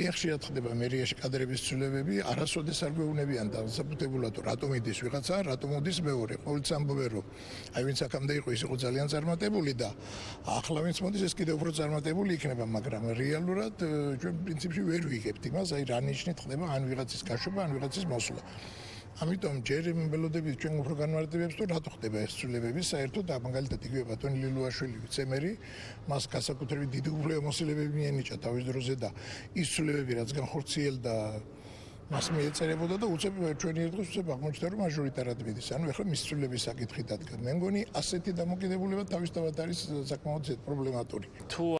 ძალიან ხშირად ხდება მერიაში კადრების ცვლილებები, არასოდეს არ გვეუბნებიან დასაბუთებულად რომ რატომ იდის ვიღაცა, რატომ უდის მეორე. ყოველთვის ამბობენ რომ აი ვინც აქამდე იყო ის იყო ძალიან წარმატებული და ახლა ვინც მოდის ეს კიდევ უფრო წარმატებული იქნება, მაგრამ რეალურად ჩვენ პრინციპში ვერ ვიგებთ იმას, აი რა ნიშნით ხდება ან ვიღაცის გაშვება, ან ვიღაცის მოსვლა. ამიტომ ჯერ მელოდებით ჩვენ უფრო განმარტებებს თუ რატო ხდება ეს ცვლილებები საერთოდ და მაგალითად იგივე ბატონი ლილუაშვილი ვიცემერი მას განსაკუთრებით დიდი უფლებამოსილებები მიენიჭა თავის დროზე და ის ცვლილებები რაც განხორციელდა მას მიეწერებოდა და უცებ ჩვენი ერთ დღეს უცებ აღმოჩნდა რომ მაჟორიტარად მიდის ანუ ეხლა მის ცვლილების საკითხი დადგა. მე მგონი ასეთი დამოკიდებულება თავისთავად არის საკმაოდ პრობლემატური თუ